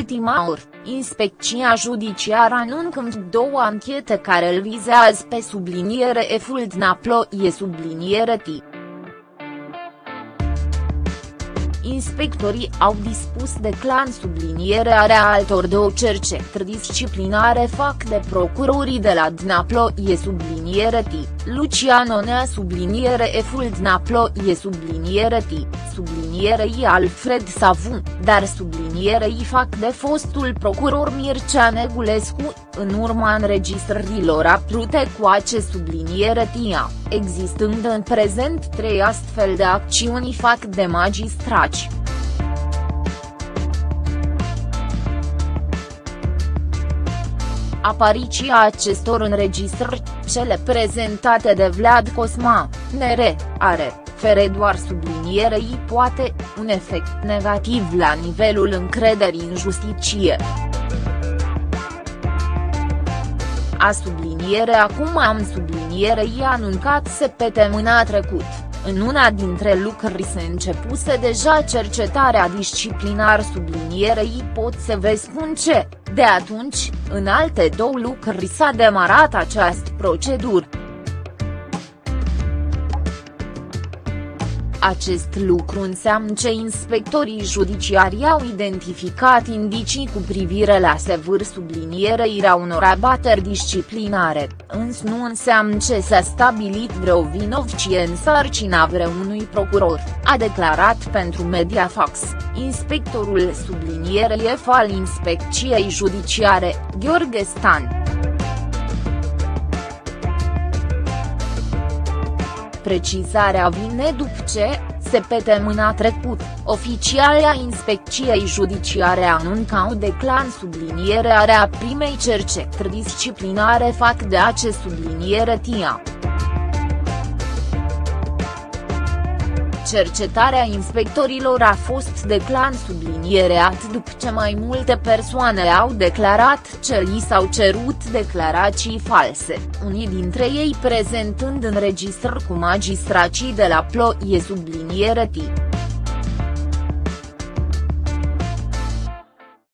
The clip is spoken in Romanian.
ultima oră, inspecția judiciară anuncă două anchete care îl vizează pe subliniere eful Dnaplo e subliniere T. Inspectorii au dispus de clan sublinierea altor două cercetări disciplinare fac de procurorii de la Dnaplo e subliniere T, Luciano Nea subliniere Eful Dnaplo e subliniere T, subliniere I Alfred Savun, dar subliniere I fac de fostul procuror Mircea Negulescu, în urma înregistrărilor aprute cu acest subliniere TIA, existând în prezent trei astfel de acțiuni fac de magistrați. Apariția acestor înregistrări, cele prezentate de Vlad Cosma, NR, are, fere doar sublinierei poate, un efect negativ la nivelul încrederii în justiție. A subliniere acum am subliniere i-a anuncat mâna trecut, în una dintre lucruri se începuse deja cercetarea disciplinar sublinierei pot să vă spun ce, de atunci, în alte două lucruri s-a demarat această procedură. Acest lucru înseamnă că inspectorii judiciari au identificat indicii cu privire la sevâr sublinierei unor abateri disciplinare, însă nu înseamnă ce s-a stabilit vreo vinovcie în sarcina vreunui procuror, a declarat pentru Mediafax, inspectorul sublinierei F al Inspecției Judiciare, Gheorghe Stan. Precizarea vine după ce, mâna trecut, oficialia Inspecției Judiciare anunțau de clan sublinierea primei cercetări disciplinare fac de acest subliniere TIA. Cercetarea inspectorilor a fost de clan subliniereat după ce mai multe persoane au declarat ce li s-au cerut declarații false, unii dintre ei prezentând înregistrări cu magistracii de la Ploie subliniere T.